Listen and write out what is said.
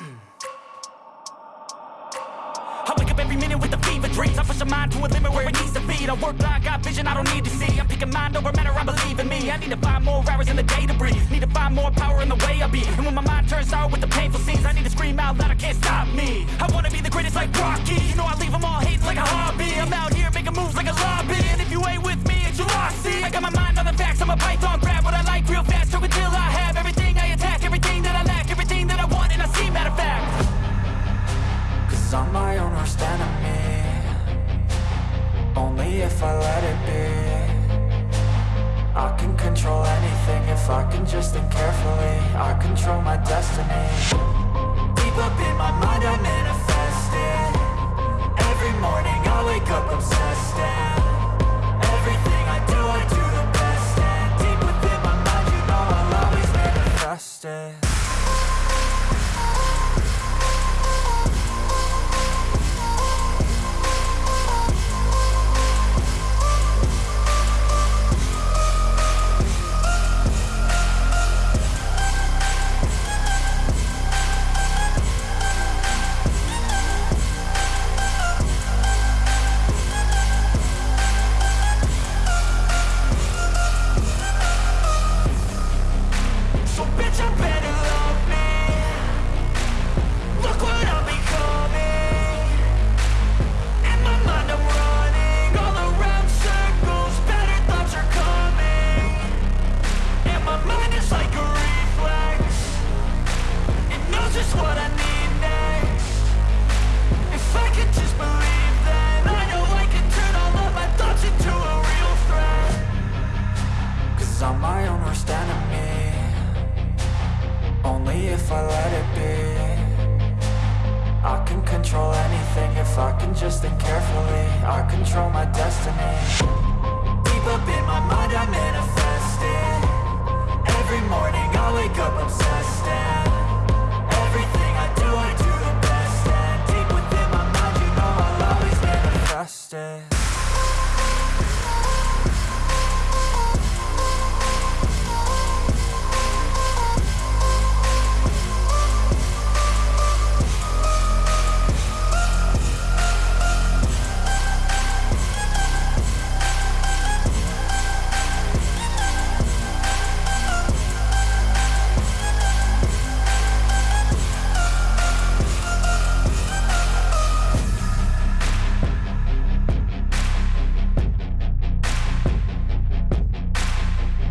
I wake up every minute with a fever dreams. I push my mind to a limit where it needs to be. I work blind, got vision I don't need to see. I'm picking mind over matter, I believe in me. I need to find more hours in the day to breathe. Need to find more power in the way I be. And when my mind turns sour with the painful scenes I need to scream out loud, I can't stop me. I wanna be the greatest like Rocky. You know I leave them all hating like a hobby. I'm out here making moves like a lobby. And if you ain't with me, it's your loss, see. I got my mind on the facts, I'm a python Own worst enemy Only if I let it be. I can control anything if I can just think carefully. I control my destiny. Deep up in my I'm my own worst enemy. Only if I let it be. I can control anything if I can just think carefully. I control my destiny. Deep up in my mind I manifest